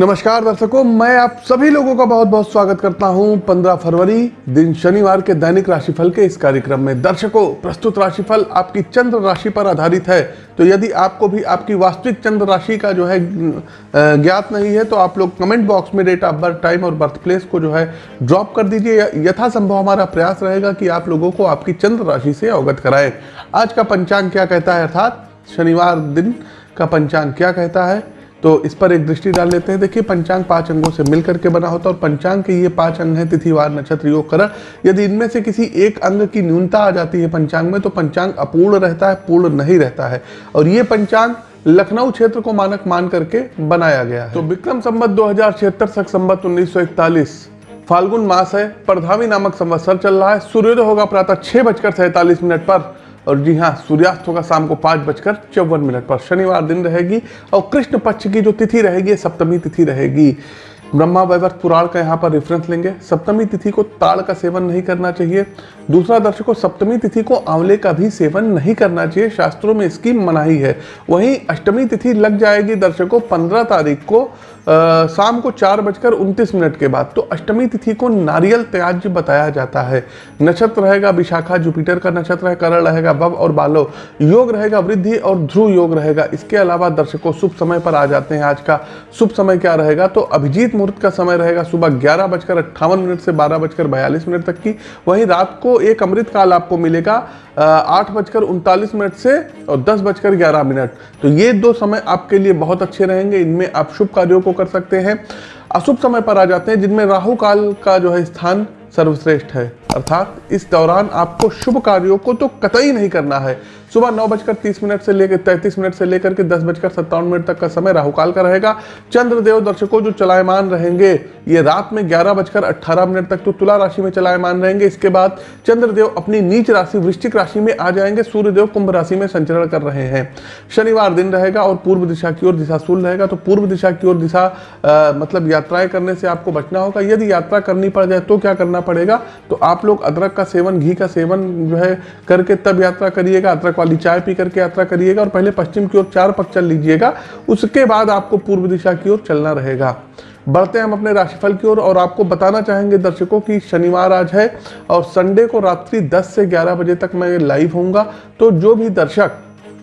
नमस्कार दर्शकों, मैं आप सभी लोगों का बहुत बहुत स्वागत करता हूँ 15 फरवरी, दिन शनिवार के दैनिक राशिफल के इस कार्यक्रम में। दर्शकों, प्रस्तुत राशिफल आपकी चंद्र राशि पर आधारित है। तो यदि आपको भी आपकी वास्तविक चंद्र राशि का जो है ज्ञात नहीं है तो आप लोग कमेंट बॉक्स में डेट ऑफ़ बर्थ, टाइम और बर्थ प्लेस को जो है, ड्रॉप कर दीजिए। यथासंभव हमारा प्रयास रहेगा कि आप लोगों को आपकी चंद्र राशि से अवगत कराएँ। आज का पंचांग क्या कहता है, अर्थात शनिवार दिन का पंचांग क्या कहता है? तो इस पर एक दृष्टि डाल लेते हैं। देखिए, पंचांग पाँच अंगों से मिलकर के बना होता है, और पंचांग के ये पाँच अंग हैं, तिथिवार, नक्षत्र, योग, करण। यदि इनमें से किसी एक अंग की न्यूनता आ जाती है पंचांग में तो पंचांग अपूर्ण रहता है, पूर्ण नहीं रहता है। और ये पंचांग लखनऊ क्षेत्र को मानक मान करके बनाया गया है। तो विक्रम संबत दो हज़ार छिहत्तर, सख संबत उन्नीस फाल्गुन मास है परधावी नामक संवत्सर चल रहा है। सूर्योदय होगा प्रातः छह बजकर सैतालीस मिनट पर। और जी हाँ सूर्यास्त होगा शाम को पाँच बजकर चौवन मिनट पर शनिवार दिन रहेगी और कृष्ण पक्ष की जो तिथि रहेगी, सप्तमी तिथि रहेगी। ब्रह्मा वैवर्त पुराण का यहाँ पर रेफरेंस लेंगे। सप्तमी तिथि को ताड़ का सेवन नहीं करना चाहिए। दूसरा दर्शकों सप्तमी तिथि को आंवले का भी सेवन नहीं करना चाहिए। शास्त्रों में इसकी मनाही है। वहीं अष्टमी तिथि लग जाएगी दर्शकों, पंद्रह तारीख को। शाम को चार बजकर उनतीस मिनट के बाद तो अष्टमी तिथि को नारियल त्याज्य बताया जाता है। नक्षत्र रहेगा विशाखा, जुपिटर का नक्षत्र है, करण रहेगा बब और बालो। योग रहेगा वृद्धि और ध्रुव योग रहेगा। इसके अलावा दर्शकों, शुभ समय पर आ जाते हैं आज का। शुभ समय क्या रहेगा? तो अभिजीत मुहूर्त का समय रहेगा सुबह ग्यारह बजकर अट्ठावन मिनट से बारह बजकर बयालीस मिनट तक की। वहीं रात को एक अमृत काल आपको मिलेगा। आठ बजकर उनतालीस मिनट से और दस बजकर ग्यारह मिनट। तो ये दो समय आपके लिए बहुत अच्छे रहेंगे। इनमें आप शुभ कार्यों को कर सकते हैं। अशुभ समय पर आ जाते हैं, जिनमें राहु काल का जो है स्थान सर्वश्रेष्ठ है। अर्थात इस दौरान आपको शुभ कार्यों को तो कतई नहीं करना है। सुबह नौ बजकर तीस मिनट से लेकर तैंतीस मिनट से लेकर के दस बजकर सत्तावन मिनट तक का समय राहुकाल का रहेगा। चंद्रदेव दर्शकों, जो चलायमान रहेंगे, ये रात में ग्यारह बजकर अट्ठारह मिनट तक तो तुला राशि में चलायमान रहेंगे। इसके बाद चंद्रदेव अपनी नीच राशि, वृश्चिक राशि में आ जाएँगे। सूर्यदेव कुंभ राशि में संचरण कर रहे हैं। शनिवार दिन रहेगा और पूर्व दिशा की ओर दिशा दिशाशूल रहेगा। तो पूर्व दिशा की ओर दिशा मतलब यात्राएँ करने से आपको बचना होगा। यदि यात्रा करनी पड़ जाए तो क्या करना पड़ेगा? तो आप लोग अदरक का सेवन, घी का सेवन जो है करके तब यात्रा करिएगा, अदरक वाली चाय पी करके यात्रा करिएगा और पहले पश्चिम की ओर चार पक चल लीजिएगा, उसके बाद आपको पूर्व दिशा की ओर चलना रहेगा। बढ़ते हैं हम अपने राशिफल की ओर और आपको बताना चाहेंगे दर्शकों कि शनिवार आज है और संडे को रात्रि 10 से 11 बजे तक मैं लाइव होऊँगा। तो जो भी दर्शक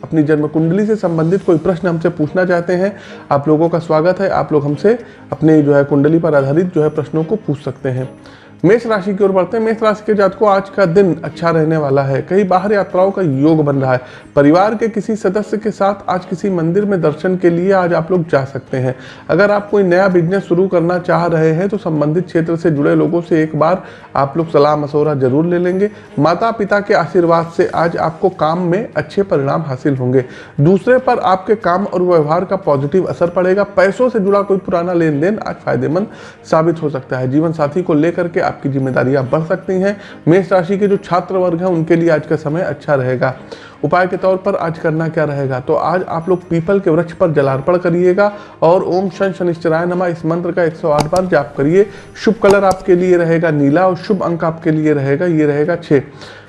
अपनी जन्म कुंडली से संबंधित कोई प्रश्न हमसे पूछना चाहते हैं, आप लोगों का स्वागत है। आप लोग हमसे अपने जो है कुंडली पर आधारित जो है प्रश्नों को पूछ सकते हैं। मेष राशि की ओर बढ़ते हैं। मेष राशि के जात को आज का दिन अच्छा रहने वाला है। कई बाहर यात्राओं का योग बन रहा है। परिवार के किसी सदस्य के साथ आज किसी मंदिर में दर्शन के लिए आज आप लोग जा सकते हैं। अगर आप कोई नया बिज़नेस शुरू करना चाह रहे हैं तो संबंधित क्षेत्र से जुड़े लोगों से एक बार आप लोग सलाह मशवरा ज़रूर ले लेंगे। माता पिता के आशीर्वाद से आज आपको काम में अच्छे परिणाम हासिल होंगे। दूसरे पर आपके काम और व्यवहार का पॉजिटिव असर पड़ेगा। पैसों से जुड़ा कोई पुराना लेन देन आज फ़ायदेमंद साबित हो सकता है। जीवन साथी को लेकर के आपकी जिम्मेदारियाँ बढ़ सकती हैं। मेष राशि के जो छात्र वर्ग हैं, उनके लिए आज का समय अच्छा रहेगा। उपाय के तौर पर आज करना क्या रहेगा? तो आज आप लोग पीपल के वृक्ष पर जलार्पण करिएगा और ओम शन शनिश्चराय नमा। इस मंत्र का 108 बार जाप करिए। शुभ कलर आपके लिए रहेगा नीला और शुभ अंक आपके लिए रहेगा, ये रहेगा छः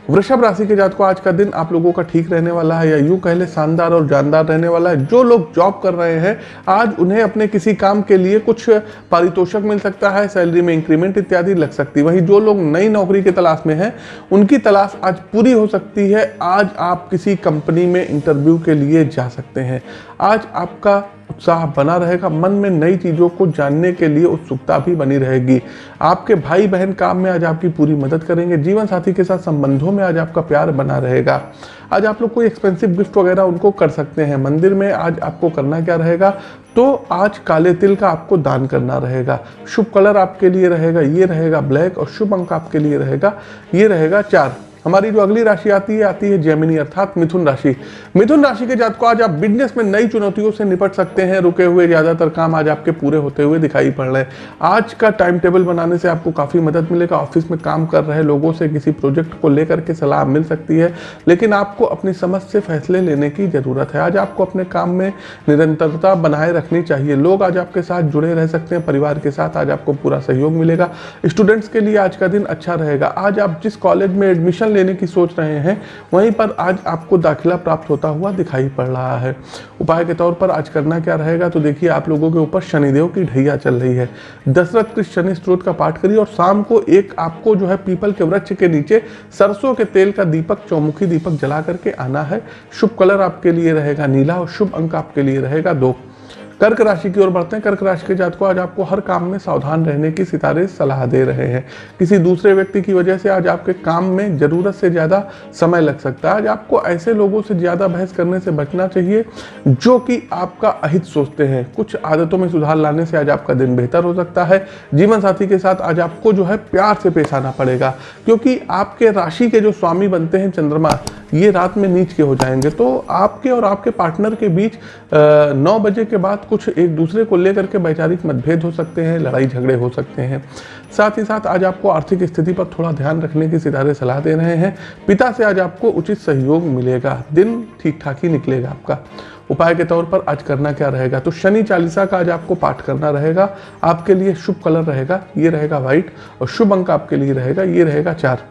वृषभ राशि के जात को आज का दिन आप लोगों का ठीक रहने वाला है या यूँ कह ले, शानदार और जानदार रहने वाला है। जो लोग जॉब कर रहे हैं, आज उन्हें अपने किसी काम के लिए कुछ पारितोषक मिल सकता है सैलरी में इंक्रीमेंट इत्यादि लग सकती है। वहीं जो लोग नई नौकरी की तलाश में हैं, उनकी तलाश आज पूरी हो सकती है। आज आप किसी कंपनी में इंटरव्यू के लिए जा सकते हैं। आज आपका उत्साह बना रहेगा, मन में नई चीज़ों को जानने के लिए उत्सुकता भी बनी रहेगी। आपके भाई बहन काम में आज आपकी पूरी मदद करेंगे, जीवन साथी के साथ संबंधों में आज आपका प्यार बना रहेगा। आज आप लोग कोई एक्सपेंसिव गिफ्ट वगैरह उनको कर सकते हैं, मंदिर में आज आपको करना क्या रहेगा? तो आज काले तिल का आपको दान करना रहेगा। शुभ कलर आपके लिए रहेगा, ये रहेगा ब्लैक और शुभ अंक आपके लिए रहेगा, ये रहेगा चार। हमारी जो अगली राशि आती है आती है जेमिनी अर्थात मिथुन राशि। मिथुन राशि के जात को आज आप बिज़नेस में नई चुनौतियों से निपट सकते हैं। रुके हुए ज़्यादातर काम आज आपके पूरे होते हुए दिखाई पड़ रहे हैं। आज का टाइम टेबल बनाने से आपको काफ़ी मदद मिलेगा। ऑफ़िस में काम कर रहे लोगों से किसी प्रोजेक्ट को लेकर के सलाह मिल सकती है, लेकिन आपको अपनी समझ से फैसले लेने की ज़रूरत है। आज आपको अपने काम में निरंतरता बनाए रखनी चाहिए। लोग आज आपके साथ जुड़े रह सकते हैं। परिवार के साथ आज आपको पूरा सहयोग मिलेगा। स्टूडेंट्स के लिए आज का दिन अच्छा रहेगा। आज आप जिस कॉलेज में एडमिशन एडमिशन लेने की सोच रहे हैं। वहीं पर आज आपको दाखिला प्राप्त होता हुआ दिखाई पड़ रहा है। उपाय के तौर पर आज करना क्या रहेगा तो देखिए आप लोगों के ऊपर शनिदेव की ढैया चल रही है। दशरथ कृष्ण शनि स्त्रोत का पाठ करिए और शाम को एक आपको जो है पीपल के वृक्ष के नीचे सरसों के तेल का दीपक, चौमुखी दीपक जला करके आना है। शुभ कलर आपके लिए रहेगा नीला और शुभ अंक आपके लिए रहेगा दो। कर्क राशि की ओर बढ़ते हैं। कर्क राशि के जात को आज आपको हर काम में सावधान रहने की सितारे सलाह दे रहे हैं। किसी दूसरे व्यक्ति की वजह से आज आपके काम में ज़रूरत से ज़्यादा समय लग सकता है। आज आपको ऐसे लोगों से ज़्यादा बहस करने से बचना चाहिए, जो कि आपका अहित सोचते हैं। कुछ आदतों में सुधार लाने से आज आपका दिन बेहतर हो सकता है। जीवन साथी के साथ आज आपको जो है प्यार से पेश आना पड़ेगा, क्योंकि आपके राशि के जो स्वामी बनते हैं चंद्रमा ये रात में नीच के हो जाएँगे। तो आपके और आपके पार्टनर के बीच नौ बजे के बाद कुछ एक दूसरे को लेकर के वैचारिक मतभेद हो सकते हैं, लड़ाई झगड़े हो सकते हैं। साथ ही साथ आज आपको आर्थिक स्थिति पर थोड़ा ध्यान रखने की सितारे सलाह दे रहे हैं। पिता से आज आपको उचित सहयोग मिलेगा। दिन ठीक ठाक ही निकलेगा आपका। उपाय के तौर पर आज करना क्या रहेगा? तो शनि चालीसा का आज आपको पाठ करना रहेगा। आपके लिए शुभ कलर रहेगा। ये रहेगा व्हाइट और शुभ अंक आपके लिए रहेगा। ये रहेगा चार।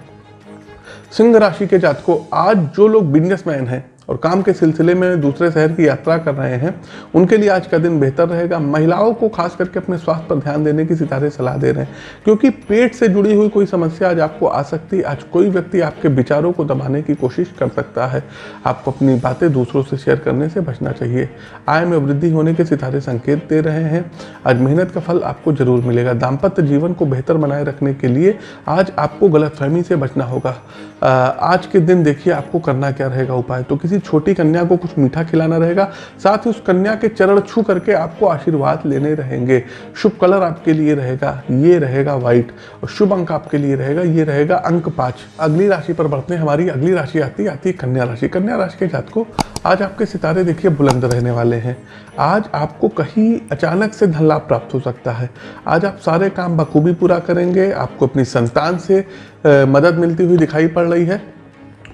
सिंह राशि के जात को आज जो लोग बिजनेसमैन हैं और काम के सिलसिले में दूसरे शहर की यात्रा कर रहे हैं, उनके लिए आज का दिन बेहतर रहेगा। महिलाओं को खास करके अपने स्वास्थ्य पर ध्यान देने की सितारे सलाह दे रहे हैं। क्योंकि पेट से जुड़ी हुई कोई समस्या आज आपको आ सकती है। आज कोई व्यक्ति आपके विचारों को दबाने की कोशिश कर सकता है। आपको अपनी बातें दूसरों से शेयर करने से बचना चाहिए। आय में वृद्धि होने के सितारे संकेत दे रहे हैं। आज मेहनत का फल आपको ज़रूर मिलेगा। दाम्पत्य जीवन को बेहतर बनाए रखने के लिए आज आपको गलतफहमी से बचना होगा। आज के दिन देखिए आपको करना क्या रहेगा उपाय? तो किसी छोटी कन्या को कुछ मीठा खिलाना रहेगा, साथ ही उस कन्या के चरण छू करके आपको आशीर्वाद लेने रहेंगे। शुभ कलर आपके लिए रहेगा, ये रहेगा व्हाइट और शुभ अंक आपके लिए रहेगा, ये रहेगा अंक पाँच। अगली राशि पर बढ़ते हैं, हमारी अगली राशि आती आती है कन्या राशि। कन्या राशि के जात को आज आपके सितारे देखिए बुलंद रहने वाले हैं। आज आपको कहीं अचानक से धन लाभ प्राप्त हो सकता है। आज आप सारे काम बखूबी पूरा करेंगे, आपको अपनी संतान से मदद मिलती हुई दिखाई पड़ रही है।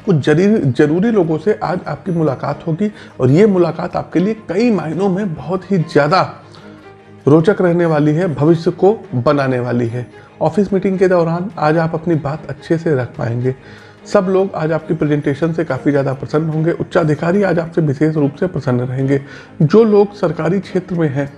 कुछ ज़रूरी ज़रूरी लोगों से आज आपकी मुलाकात होगी और ये मुलाकात आपके लिए कई मायनों में बहुत ही ज़्यादा रोचक रहने वाली है, भविष्य को बनाने वाली है। ऑफ़िस मीटिंग के दौरान आज आप अपनी बात अच्छे से रख पाएँगे। सब लोग आज आपकी प्रेजेंटेशन से काफ़ी ज़्यादा प्रसन्न होंगे। उच्चाधिकारी आज आपसे विशेष रूप से प्रसन्न रहेंगे। जो लोग सरकारी क्षेत्र में हैं,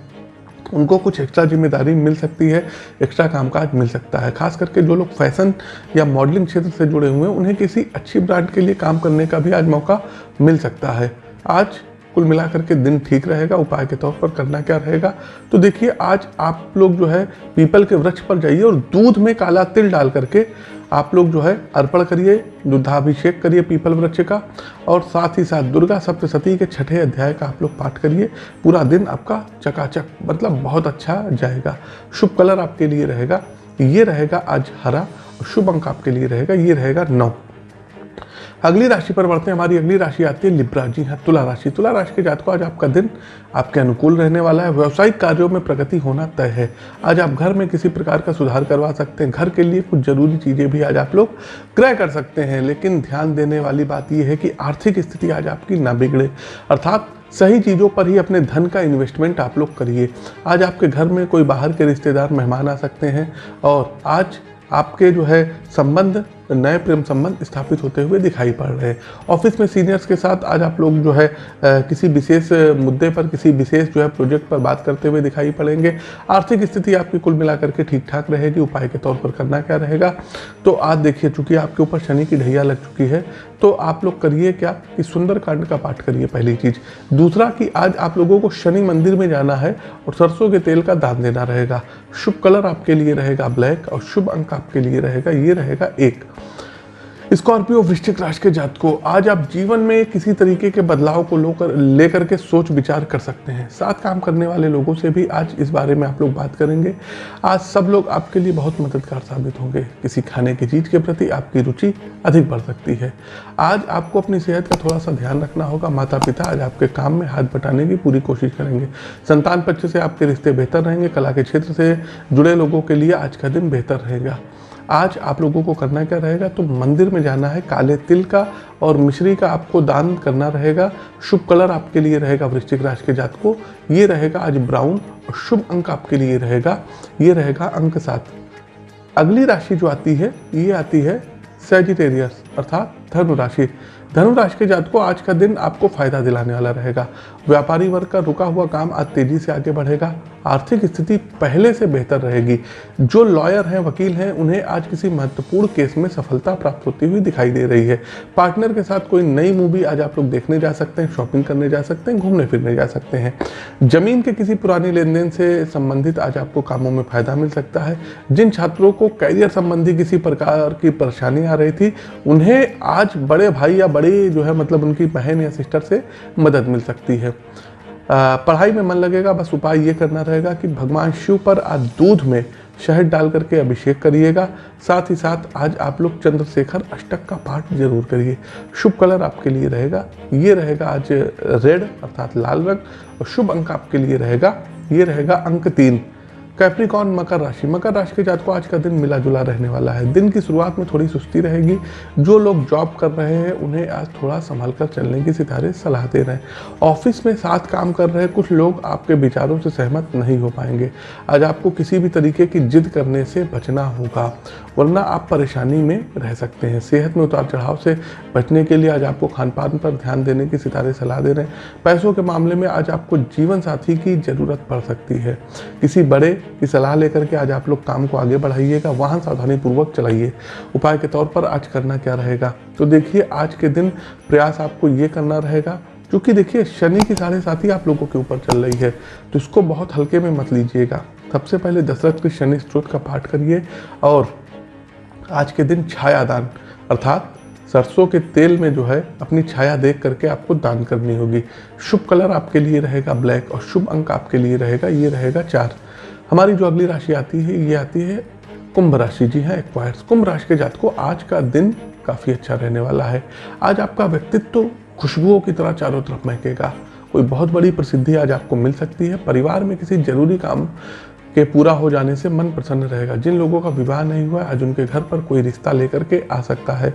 उनको कुछ एक्स्ट्रा ज़िम्मेदारी मिल सकती है एक्स्ट्रा कामकाज मिल सकता है। खास करके जो लोग फ़ैशन या मॉडलिंग क्षेत्र से जुड़े हुए हैं, उन्हें किसी अच्छी ब्रांड के लिए काम करने का भी आज मौका मिल सकता है। आज कुल मिलाकर के दिन ठीक रहेगा, उपाय के तौर पर करना क्या रहेगा? तो देखिए, आज आप लोग जो है पीपल के वृक्ष पर जाइए और दूध में काला तिल डाल करके आप लोग जो है अर्पण करिए दुधाभिषेक करिए पीपल वृक्ष का, और साथ ही साथ दुर्गा सप्तशती के छठे अध्याय का आप लोग पाठ करिए। पूरा दिन आपका चकाचक मतलब बहुत अच्छा जाएगा। शुभ कलर आपके लिए रहेगा, ये रहेगा आज हरा शुभ अंक आपके लिए रहेगा, ये रहेगा नौ। अगली राशि पर बढ़ते हैं, हमारी अगली राशि आती है लिब्रा जी। हाँ तुला राशि। तुला राशि के जात को आज आपका दिन आपके अनुकूल रहने वाला है। व्यवसायिक कार्यों में प्रगति होना तय है। आज आप घर में किसी प्रकार का सुधार करवा सकते हैं। घर के लिए कुछ ज़रूरी चीज़ें भी आज आप लोग क्रय कर सकते हैं, लेकिन ध्यान देने वाली बात यह है कि आर्थिक स्थिति आज आपकी ना बिगड़े। अर्थात सही चीज़ों पर ही अपने धन का इन्वेस्टमेंट आप लोग करिए। आज आपके घर में कोई बाहर के रिश्तेदार मेहमान आ सकते हैं और आज आपके जो है संबंध नए प्रेम संबंध स्थापित होते हुए दिखाई पड़ रहे हैं। ऑफ़िस में सीनियर्स के साथ आज आप लोग जो है किसी विशेष मुद्दे पर, किसी विशेष जो है प्रोजेक्ट पर बात करते हुए दिखाई पड़ेंगे। आर्थिक स्थिति आपकी कुल मिलाकर के ठीक ठाक रहेगी। उपाय के तौर पर करना क्या रहेगा? तो आज देखिए, चूँकि आपके ऊपर शनि की ढैया लग चुकी है तो आप लोग करिए क्या कि सुंदरकांड का पाठ करिए पहली चीज़। दूसरा कि आज आप लोगों को शनि मंदिर में जाना है और सरसों के तेल का दान देना रहेगा। शुभ कलर आपके लिए रहेगा ब्लैक और शुभ अंक आपके लिए रहेगा, ये रहेगा एक। स्कॉर्पियो वृश्चिक राशि के जात को आज आप जीवन में किसी तरीके के बदलाव को लेकर लेकर के सोच विचार कर सकते हैं। साथ काम करने वाले लोगों से भी आज इस बारे में आप लोग बात करेंगे। आज सब लोग आपके लिए बहुत मददगार साबित होंगे। किसी खाने की चीज़ के प्रति आपकी रुचि अधिक बढ़ सकती है। आज आपको अपनी सेहत का थोड़ा सा ध्यान रखना होगा। माता पिता आज आपके काम में हाथ बटाने की पूरी कोशिश करेंगे। संतान पक्ष से आपके रिश्ते बेहतर रहेंगे। कला के क्षेत्र से जुड़े लोगों के लिए आज का दिन बेहतर रहेगा। आज आप लोगों को करना क्या रहेगा? तो मंदिर में जाना है, काले तिल का और मिश्री का आपको दान करना रहेगा। शुभ कलर आपके लिए रहेगा वृश्चिक राशि के जात को ये रहेगा आज ब्राउन और शुभ अंक आपके लिए रहेगा। ये रहेगा अंक सात। अगली राशि जो आती है, ये आती है सेजिटेरियस अर्थात धनु राशि। राशि के जातकों, आज का दिन आपको फ़ायदा दिलाने वाला रहेगा। व्यापारी वर्ग का रुका हुआ काम आज तेज़ी से आगे बढ़ेगा। आर्थिक स्थिति पहले से बेहतर रहेगी। जो लॉयर हैं, वकील हैं, उन्हें आज किसी महत्वपूर्ण केस में सफलता प्राप्त होती हुई दिखाई दे रही है। पार्टनर के साथ कोई नई मूवी आज आप लोग देखने जा सकते हैं, शॉपिंग करने जा सकते हैं, घूमने फिरने जा सकते हैं। ज़मीन के किसी पुरानी लेन देन से संबंधित आज आपको कामों में फ़ायदा मिल सकता है। जिन छात्रों को कैरियर संबंधी किसी प्रकार की परेशानी आ रही थी, उन्हें आज बड़े भाई या बड़ी जो है मतलब उनकी बहन या सिस्टर से मदद मिल सकती है। पढ़ाई में मन लगेगा, बस उपाय ये करना रहेगा कि भगवान शिव पर आज दूध में शहद डाल करके अभिषेक करिएगा। साथ ही साथ आज आप लोग चंद्रशेखर अष्टक का पाठ ज़रूर करिए। शुभ कलर आपके लिए रहेगा। ये रहेगा आज रेड, अर्थात लाल रंग, और शुभ अंक आपके लिए रहेगा। ये रहेगा अंक तीन। कैप्रिकॉन मकर राशि। मकर राशि के जात को आज का दिन मिला जुला रहने वाला है। दिन की शुरुआत में थोड़ी सुस्ती रहेगी। जो लोग जॉब कर रहे हैं, उन्हें आज थोड़ा संभाल कर चलने की सितारे सलाह दे रहे। हैं ऑफ़िस में साथ काम कर रहे कुछ लोग आपके विचारों से सहमत नहीं हो पाएँगे। आज आपको किसी भी तरीके की जिद करने से बचना होगा, वरना आप परेशानी में रह सकते हैं। सेहत में उतार चढ़ाव से बचने के लिए आज आपको खान पान पर ध्यान देने की सितारे सलाह दे रहे हैं। पैसों के मामले में आज आपको जीवन साथी की ज़रूरत पड़ सकती है। किसी बड़े की सलाह लेकर के आज आप लोग काम को आगे बढ़ाइएगा, वाहन सावधानी पूर्वक चलाइए। उपाय के तौर पर आज करना क्या रहेगा? तो देखिए, आज के दिन प्रयास आपको ये करना रहेगा क्योंकि देखिए, शनि की साढ़े साथी आप लोगों के ऊपर चल रही है तो इसको बहुत हल्के में मत लीजिएगा। सबसे पहले दशरथ के शनि स्त्रोत का पाठ करिए और आज के दिन छायादान, अर्थात सरसों के तेल में जो है, अपनी छाया देख करके आपको दान करनी होगी। शुभ कलर आपके लिए रहेगा ब्लैक और शुभ अंक आपके लिए रहेगा, ये रहेगा चार। हमारी जो अगली राशि आती है, ये आती है कुंभ राशि। जी हाँ एक्वायर्स कुंभ राशि के जात को आज का दिन काफ़ी अच्छा रहने वाला है। आज आपका व्यक्तित्व खुशबुओं की तरह चारों तरफ़ महकेगा। कोई बहुत बड़ी प्रसिद्धि आज आपको मिल सकती है। परिवार में किसी ज़रूरी काम के पूरा हो जाने से मन प्रसन्न रहेगा। जिन लोगों का विवाह नहीं हुआ आज उनके घर पर कोई रिश्ता लेकर के आ सकता है।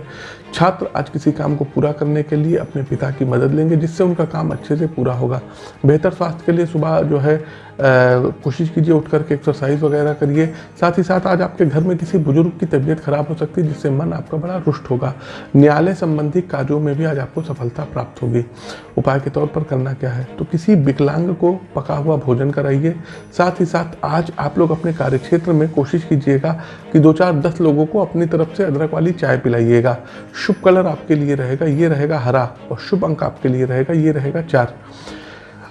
छात्र आज किसी काम को पूरा करने के लिए अपने पिता की मदद लेंगे, जिससे उनका काम अच्छे से पूरा होगा। बेहतर स्वास्थ्य के लिए सुबह जो है कोशिश कीजिए उठ करके एक्सरसाइज वगैरह करिए। साथ ही साथ आज आपके घर में किसी बुज़ुर्ग की तबीयत खराब हो सकती है, जिससे मन आपका बड़ा रुष्ट होगा। न्यायालय संबंधी कार्यों में भी आज आपको सफलता प्राप्त होगी। उपाय के तौर पर करना क्या है? तो किसी विकलांग को पका हुआ भोजन कराइए। साथ ही साथ आज आप लोग अपने कार्यक्षेत्र में कोशिश कीजिएगा कि दो चार दस लोगों को अपनी तरफ़ से अदरक वाली चाय पिलाइएगा। शुभ कलर आपके लिए रहेगा, ये रहेगा हरा और शुभ अंक आपके लिए रहेगा, ये रहेगा चार।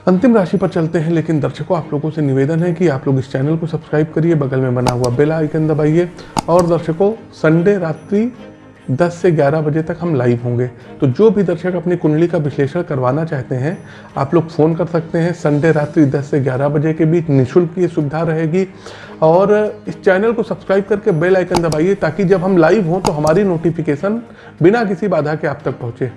अंतिम राशि पर चलते हैं, लेकिन दर्शकों, आप लोगों से निवेदन है कि आप लोग इस चैनल को सब्सक्राइब करिए, बगल में बना हुआ बेल आइकन दबाइए। और दर्शकों, संडे रात्रि 10 से 11 बजे तक हम लाइव होंगे। तो जो भी दर्शक अपनी कुंडली का विश्लेषण करवाना चाहते हैं, आप लोग फ़ोन कर सकते हैं। संडे रात्रि 10 से 11 बजे के बीच निःशुल्क ये सुविधा रहेगी। और इस चैनल को सब्सक्राइब करके बेल आइकन दबाइए, ताकि जब हम लाइव हों तो हमारी नोटिफिकेशन बिना किसी बाधा के आप तक पहुँचे।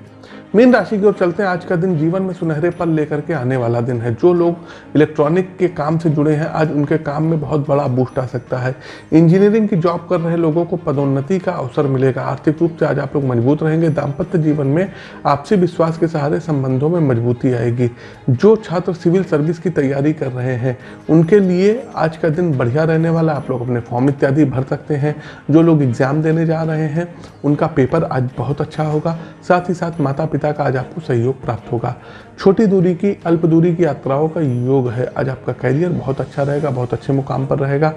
मीन राशि की ओर चलते हैं। आज का दिन जीवन में सुनहरे पल लेकर के आने वाला दिन है। जो लोग इलेक्ट्रॉनिक के काम से जुड़े हैं, आज उनके काम में बहुत बड़ा बूस्ट आ सकता है। इंजीनियरिंग की जॉब कर रहे लोगों को पदोन्नति का अवसर मिलेगा। आर्थिक रूप से आज आप लोग मज़बूत रहेंगे। दाम्पत्य जीवन में आपसी विश्वास के सहारे संबंधों में मजबूती आएगी। जो छात्र सिविल सर्विस की तैयारी कर रहे हैं, उनके लिए आज का दिन बढ़िया रहने वाला। आप लोग अपने फॉर्म इत्यादि भर सकते हैं। जो लोग एग्ज़ाम देने जा रहे हैं, उनका पेपर आज बहुत अच्छा होगा। साथ ही साथ माता पिता पिता का आज आपको सहयोग प्राप्त होगा। छोटी दूरी की, अल्प दूरी की यात्राओं का योग है। आज आपका करियर बहुत अच्छा रहेगा, बहुत अच्छे मुकाम पर रहेगा।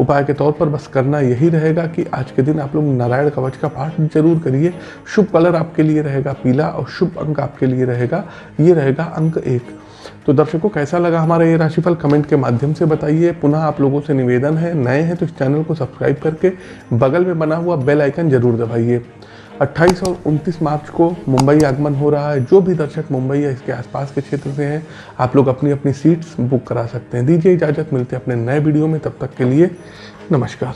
उपाय के तौर पर बस करना यही रहेगा कि आज के दिन आप लोग नारायण कवच का पाठ ज़रूर करिए। शुभ कलर आपके लिए रहेगा, पीला और शुभ अंक आपके लिए रहेगा। ये रहेगा अंक एक। तो दर्शकों, कैसा लगा हमारा ये राशिफल? कमेंट के माध्यम से बताइए। पुनः आप लोगों से निवेदन है। नए हैं तो इस चैनल को सब्सक्राइब करके बगल में बना हुआ बेल आइकन ज़रूर दबाइए। 28 और 29 मार्च को मुंबई आगमन हो रहा है। जो भी दर्शक मुंबई या इसके आसपास के क्षेत्र से हैं, आप लोग अपनी अपनी सीट्स बुक करा सकते हैं। दीजिए इजाज़त, मिलते हैं अपने नए वीडियो में। तब तक के लिए नमस्कार।